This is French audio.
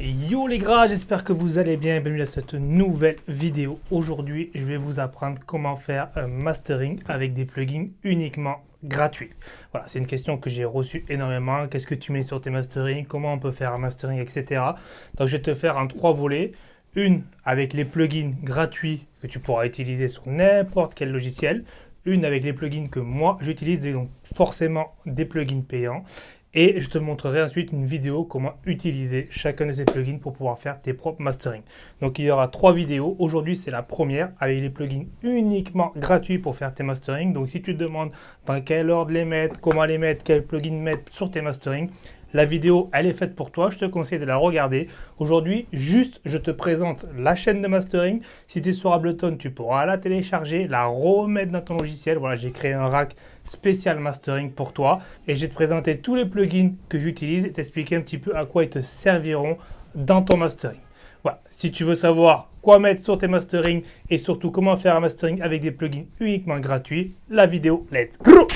Yo les gras, j'espère que vous allez bien bienvenue à cette nouvelle vidéo. Aujourd'hui, je vais vous apprendre comment faire un mastering avec des plugins uniquement gratuits. Voilà, c'est une question que j'ai reçue énormément. Qu'est-ce que tu mets sur tes masterings? Comment on peut faire un mastering, etc. Donc je vais te faire en trois volets. Une avec les plugins gratuits que tu pourras utiliser sur n'importe quel logiciel. Une avec les plugins que moi j'utilise, donc forcément des plugins payants et je te montrerai ensuite une vidéo comment utiliser chacun de ces plugins pour pouvoir faire tes propres mastering. Donc il y aura trois vidéos. Aujourd'hui c'est la première avec les plugins uniquement gratuits pour faire tes mastering. Donc si tu te demandes dans quel ordre les mettre, comment les mettre, quel plugin mettre sur tes mastering, la vidéo, elle est faite pour toi. Je te conseille de la regarder. Aujourd'hui, juste, je te présente la chaîne de mastering. Si tu es sur Ableton, tu pourras la télécharger, la remettre dans ton logiciel. Voilà, j'ai créé un rack spécial mastering pour toi. Et je vais te présenter tous les plugins que j'utilise et t'expliquer un petit peu à quoi ils te serviront dans ton mastering. Voilà, si tu veux savoir quoi mettre sur tes mastering et surtout comment faire un mastering avec des plugins uniquement gratuits, la vidéo, let's go